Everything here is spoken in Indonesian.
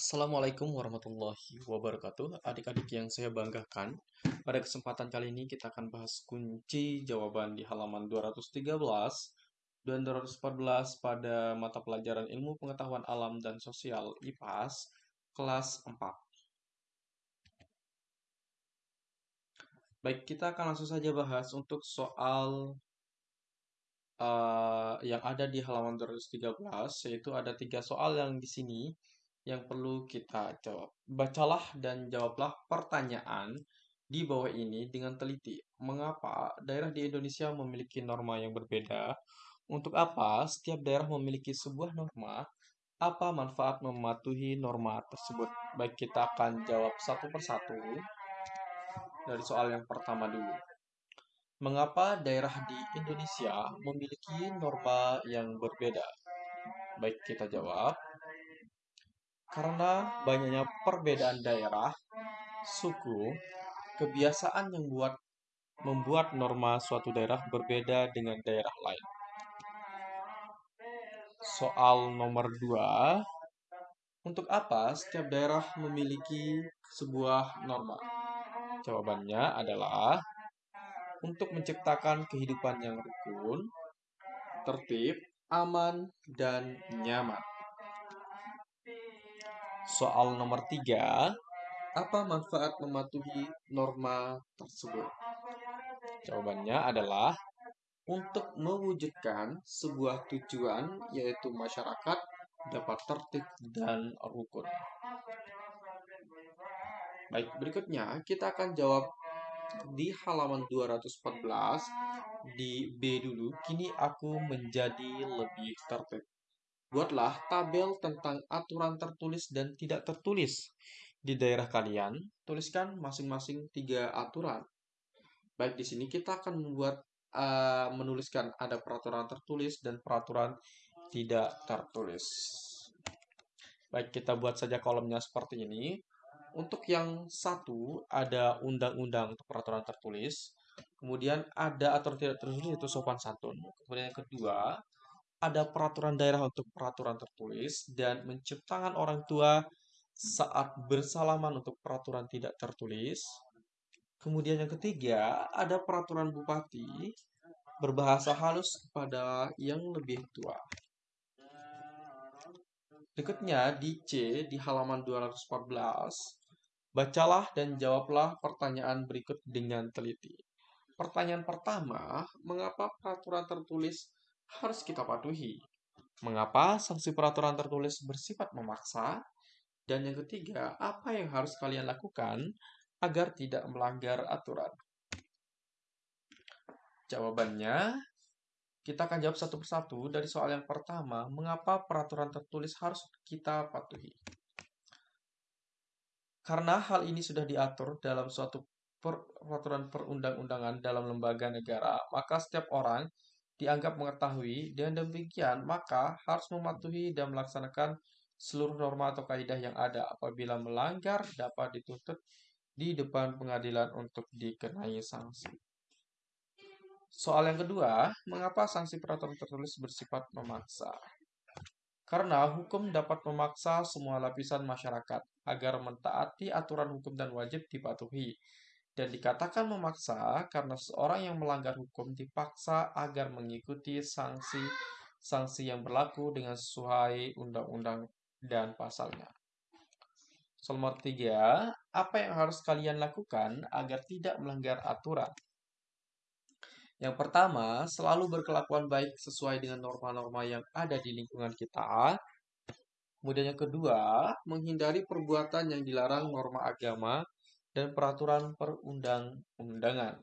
Assalamualaikum warahmatullahi wabarakatuh. Adik-adik yang saya banggakan, pada kesempatan kali ini kita akan bahas kunci jawaban di halaman 213 dan 214 pada mata pelajaran Ilmu Pengetahuan Alam dan Sosial IPAS kelas 4. Baik, kita akan langsung saja bahas untuk soal uh, yang ada di halaman 213, yaitu ada tiga soal yang di sini yang perlu kita jawab. Bacalah dan jawablah pertanyaan di bawah ini dengan teliti. Mengapa daerah di Indonesia memiliki norma yang berbeda? Untuk apa setiap daerah memiliki sebuah norma? Apa manfaat mematuhi norma tersebut? Baik, kita akan jawab satu persatu dari soal yang pertama dulu. Mengapa daerah di Indonesia memiliki norma yang berbeda? Baik, kita jawab. Karena banyaknya perbedaan daerah, suku, kebiasaan yang buat membuat norma suatu daerah berbeda dengan daerah lain. Soal nomor 2. Untuk apa setiap daerah memiliki sebuah norma? Jawabannya adalah untuk menciptakan kehidupan yang rukun, tertib, aman, dan nyaman. Soal nomor tiga, apa manfaat mematuhi norma tersebut? Jawabannya adalah untuk mewujudkan sebuah tujuan yaitu masyarakat dapat tertib dan rukun. Baik, berikutnya kita akan jawab di halaman 214 di B dulu. Kini aku menjadi lebih tertib. Buatlah tabel tentang aturan tertulis dan tidak tertulis di daerah kalian. Tuliskan masing-masing tiga aturan. Baik, di sini kita akan membuat uh, menuliskan ada peraturan tertulis dan peraturan tidak tertulis. Baik, kita buat saja kolomnya seperti ini. Untuk yang satu, ada undang-undang untuk peraturan tertulis. Kemudian ada aturan tidak tertulis, itu sopan santun. Kemudian yang kedua, ada peraturan daerah untuk peraturan tertulis dan menciptakan orang tua saat bersalaman untuk peraturan tidak tertulis. Kemudian yang ketiga, ada peraturan bupati berbahasa halus kepada yang lebih tua. Berikutnya di C di halaman 214, bacalah dan jawablah pertanyaan berikut dengan teliti. Pertanyaan pertama, mengapa peraturan tertulis harus kita patuhi. Mengapa sanksi peraturan tertulis bersifat memaksa? Dan yang ketiga, apa yang harus kalian lakukan agar tidak melanggar aturan? Jawabannya, kita akan jawab satu persatu dari soal yang pertama, mengapa peraturan tertulis harus kita patuhi? Karena hal ini sudah diatur dalam suatu peraturan perundang-undangan dalam lembaga negara, maka setiap orang dianggap mengetahui, dan demikian maka harus mematuhi dan melaksanakan seluruh norma atau kaidah yang ada. Apabila melanggar, dapat dituntut di depan pengadilan untuk dikenai sanksi. Soal yang kedua, mengapa sanksi peraturan tertulis bersifat memaksa? Karena hukum dapat memaksa semua lapisan masyarakat agar mentaati aturan hukum dan wajib dipatuhi dan dikatakan memaksa karena seorang yang melanggar hukum dipaksa agar mengikuti sanksi sanksi yang berlaku dengan sesuai undang-undang dan pasalnya. Soal nomor tiga, apa yang harus kalian lakukan agar tidak melanggar aturan? Yang pertama, selalu berkelakuan baik sesuai dengan norma-norma yang ada di lingkungan kita. Kemudian yang kedua, menghindari perbuatan yang dilarang norma agama dan peraturan perundang-undangan.